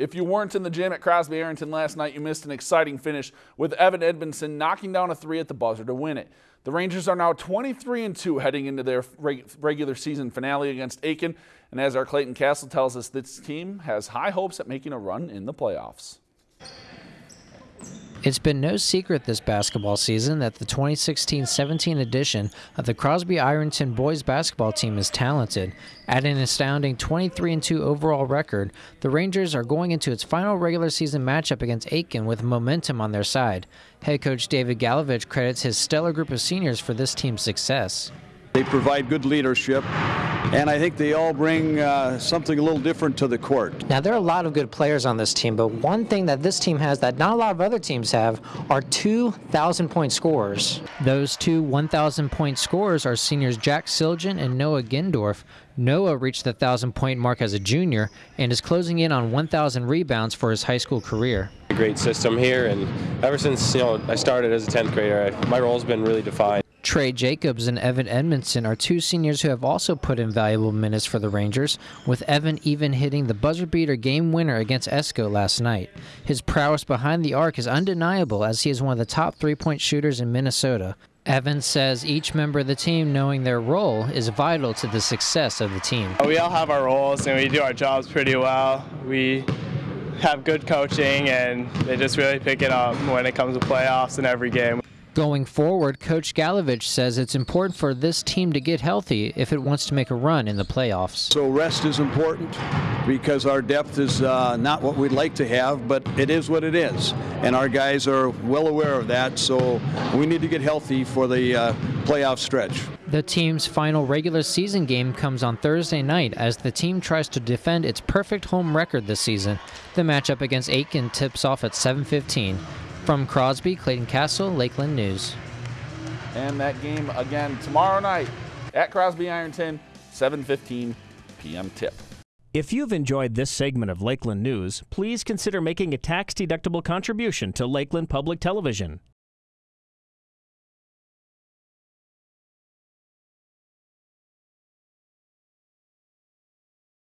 If you weren't in the gym at Crosby Ironton last night, you missed an exciting finish with Evan Edmondson knocking down a three at the buzzer to win it. The Rangers are now 23 and 2 heading into their regular season finale against Aitkin, And as our Clayton Castle tells us, this team has high hopes at making a run in the playoffs. It's been no secret this basketball season that the 2016-17 edition of the Crosby Ironton boys basketball team is talented. At an astounding 23-2 overall record, the Rangers are going into its final regular season matchup against Aitkin with momentum on their side. Head coach David Galovich credits his stellar group of seniors for this team's success. They provide good leadership, and I think they all bring uh, something a little different to the court. Now, there are a lot of good players on this team, but one thing that this team has that not a lot of other teams have are 2,000 point scorers. Those two 1,000 point scorers are seniors Jack Siljan and Noah Gindorf. Noah reached the 1,000 point mark as a junior and is closing in on 1,000 rebounds for his high school career. Great system here, and ever since you know I started as a 10th grader, my role's been really defined. Trey Jacobs and Evan Edmondson are two seniors who have also put in valuable minutes for the Rangers, with Evan even hitting the buzzer beater game winner against Esko last night. His prowess behind the arc is undeniable as he is one of the top three point shooters in Minnesota. Evan says each member of the team knowing their role is vital to the success of the team. We all have our roles and we do our jobs pretty well. We have good coaching and they just really pick it up when it comes to playoffs and every game. Going forward, Coach Galovich says it's important for this team to get healthy if it wants to make a run in the playoffs. So rest is important because our depth is uh, not what we'd like to have, but it is what it is. And our guys are well aware of that, so we need to get healthy for the uh, playoff stretch. The team's final regular season game comes on Thursday night as the team tries to defend its perfect home record this season. The matchup against Aitkin tips off at 7:15. From Crosby, Clayton Castle, Lakeland News. And that game again tomorrow night at Crosby Ironton, 7:15 p.m. tip. If you've enjoyed this segment of Lakeland News, please consider making a tax-deductible contribution to Lakeland Public Television.